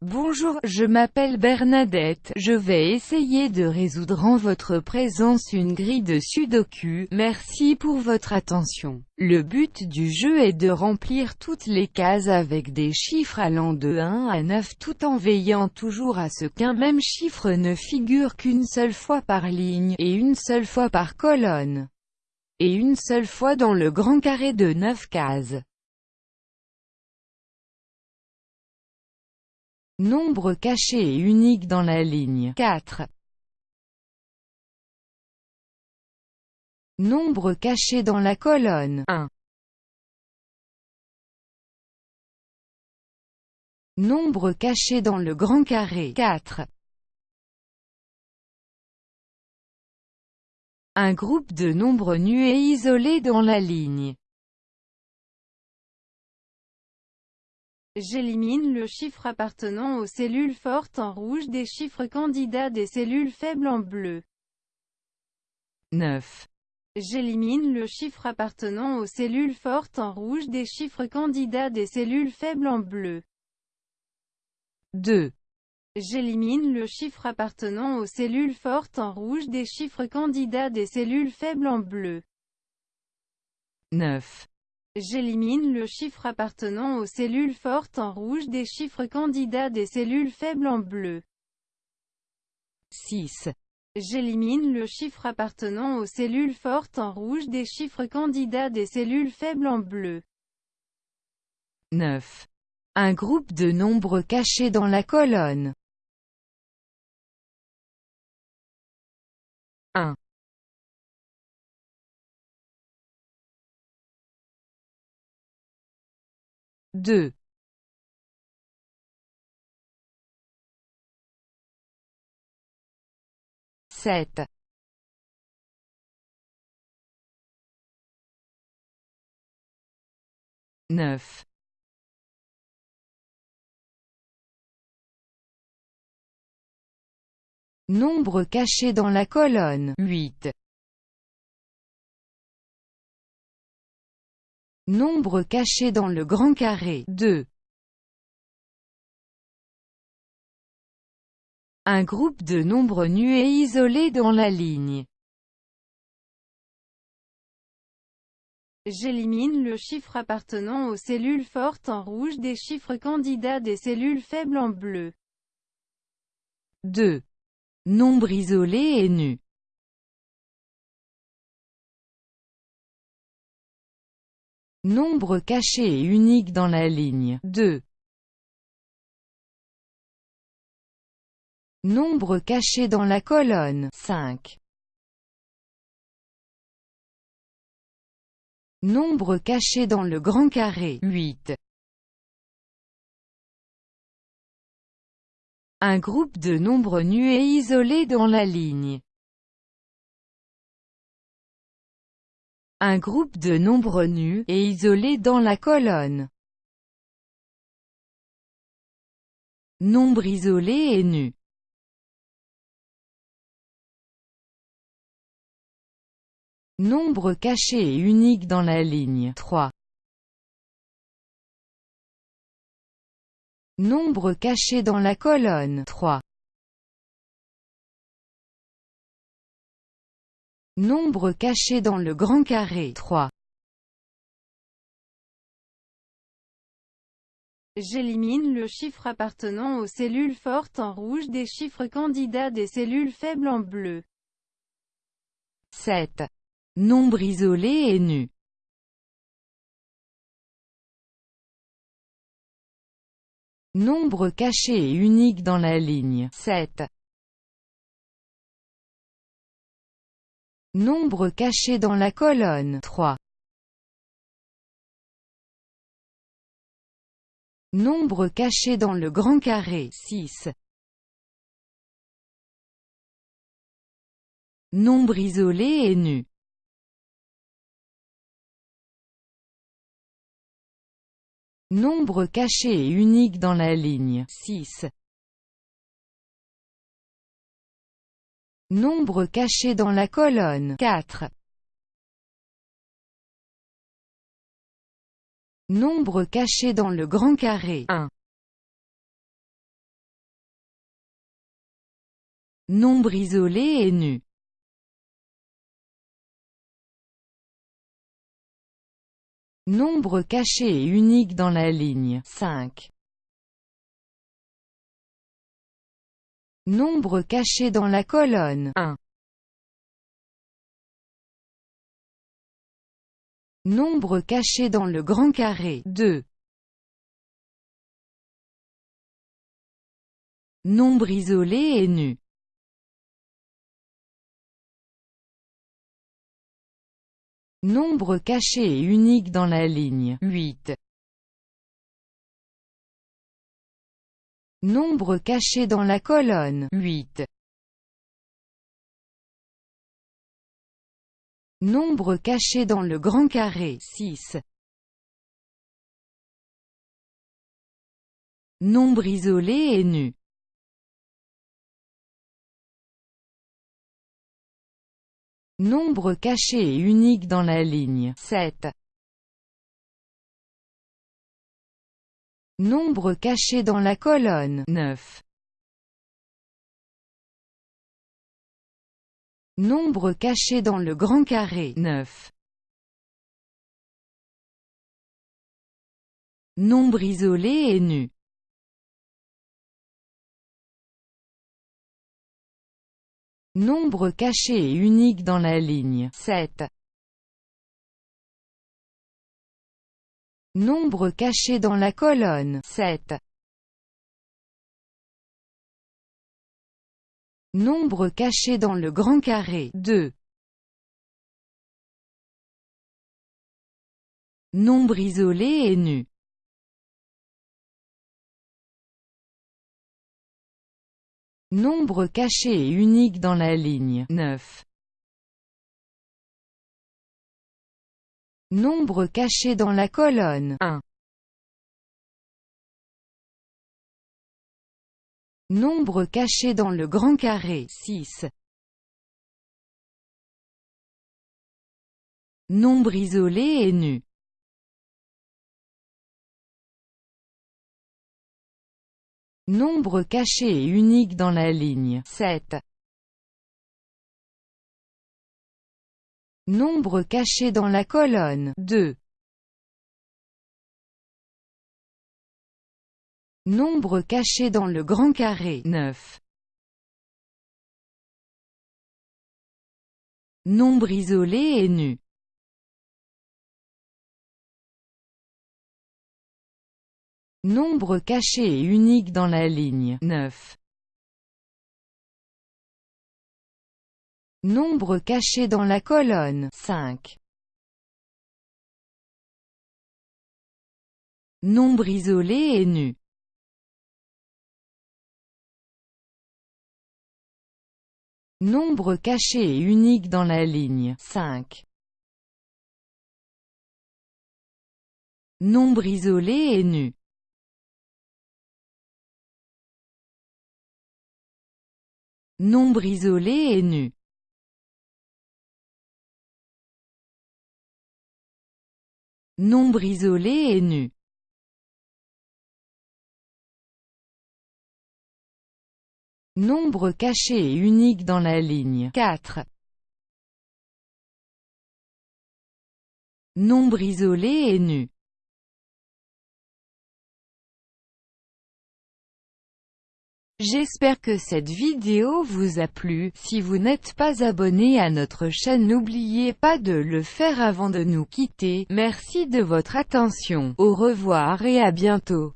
Bonjour, je m'appelle Bernadette, je vais essayer de résoudre en votre présence une grille de sudoku, merci pour votre attention. Le but du jeu est de remplir toutes les cases avec des chiffres allant de 1 à 9 tout en veillant toujours à ce qu'un même chiffre ne figure qu'une seule fois par ligne, et une seule fois par colonne, et une seule fois dans le grand carré de 9 cases. Nombre caché et unique dans la ligne 4. Nombre caché dans la colonne 1. Nombre caché dans le grand carré 4. Un groupe de nombres nus et isolés dans la ligne J'élimine le chiffre appartenant aux cellules fortes en rouge des chiffres candidats des cellules faibles en bleu. 9. J'élimine le chiffre appartenant aux cellules fortes en rouge des chiffres candidats des cellules faibles en bleu. 2. J'élimine le chiffre appartenant aux cellules fortes en rouge des chiffres candidats des cellules faibles en bleu. 9. J'élimine le chiffre appartenant aux cellules fortes en rouge des chiffres candidats des cellules faibles en bleu. 6. J'élimine le chiffre appartenant aux cellules fortes en rouge des chiffres candidats des cellules faibles en bleu. 9. Un groupe de nombres cachés dans la colonne. 1. 2. Sept. Neuf. Nombre caché dans la colonne 8. Nombre caché dans le grand carré 2. Un groupe de nombres nus et isolés dans la ligne. J'élimine le chiffre appartenant aux cellules fortes en rouge des chiffres candidats des cellules faibles en bleu. 2. Nombre isolé et nu. Nombre caché et unique dans la ligne 2. Nombre caché dans la colonne 5. Nombre caché dans le grand carré 8. Un groupe de nombres nus et isolés dans la ligne Un groupe de nombres nus, et isolés dans la colonne. Nombre isolé et nu. Nombre caché et unique dans la ligne 3. Nombre caché dans la colonne 3. Nombre caché dans le grand carré 3. J'élimine le chiffre appartenant aux cellules fortes en rouge des chiffres candidats des cellules faibles en bleu. 7. Nombre isolé et nu. Nombre caché et unique dans la ligne 7. Nombre caché dans la colonne 3. Nombre caché dans le grand carré 6. Nombre isolé et nu. Nombre caché et unique dans la ligne 6. Nombre caché dans la colonne 4. Nombre caché dans le grand carré 1. Nombre isolé et nu. Nombre caché et unique dans la ligne 5. Nombre caché dans la colonne 1. Nombre caché dans le grand carré 2. Nombre isolé et nu. Nombre caché et unique dans la ligne 8. Nombre caché dans la colonne 8. Nombre caché dans le grand carré 6. Nombre isolé et nu. Nombre caché et unique dans la ligne 7. Nombre caché dans la colonne 9. Nombre caché dans le grand carré 9. Nombre isolé et nu. Nombre caché et unique dans la ligne 7. Nombre caché dans la colonne 7. Nombre caché dans le grand carré 2. Nombre isolé et nu. Nombre caché et unique dans la ligne 9. Nombre caché dans la colonne 1. Nombre caché dans le grand carré 6. Nombre isolé et nu. Nombre caché et unique dans la ligne 7. Nombre caché dans la colonne 2. Nombre caché dans le grand carré 9. Nombre isolé et nu. Nombre caché et unique dans la ligne 9. Nombre caché dans la colonne 5. Nombre isolé et nu. Nombre caché et unique dans la ligne 5. Nombre isolé et nu. Nombre isolé et nu. Nombre isolé et nu. Nombre caché et unique dans la ligne 4. Nombre isolé et nu. J'espère que cette vidéo vous a plu, si vous n'êtes pas abonné à notre chaîne n'oubliez pas de le faire avant de nous quitter, merci de votre attention, au revoir et à bientôt.